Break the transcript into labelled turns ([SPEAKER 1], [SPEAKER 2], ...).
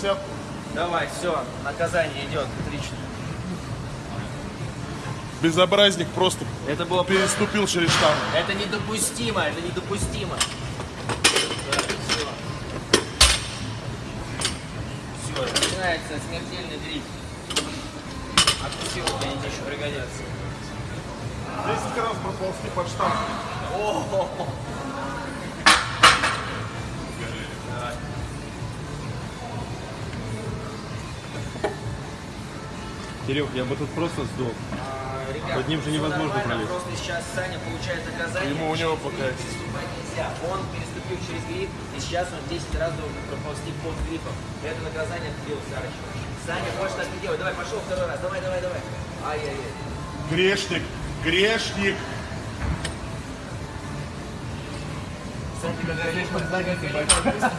[SPEAKER 1] десятку.
[SPEAKER 2] Давай, все, наказание идет, отлично.
[SPEAKER 1] Безобразник просто
[SPEAKER 2] Это было
[SPEAKER 1] переступил через штангу.
[SPEAKER 2] Это недопустимо, это недопустимо. все. Все, начинается смертельный дрифт. Отпустил, они мне еще пригодятся.
[SPEAKER 1] 10 раз проползти под штангу.
[SPEAKER 3] Кирилл, я бы тут просто сдох.
[SPEAKER 2] А, ребят,
[SPEAKER 3] Под ним же невозможно пролезть.
[SPEAKER 2] Просто сейчас Саня получает наказание.
[SPEAKER 1] Ему у него пока-.
[SPEAKER 2] Он переступил через гриф, и сейчас он 10 раз должен проползти под грифом. Это наказание от Кирилла Сарычева. Саня, можешь так не делать. Давай, пошел второй раз. Давай, давай, давай. Ай-яй-яй.
[SPEAKER 1] Грешник, грешник.
[SPEAKER 2] Саня, ты как горишь, как горишь,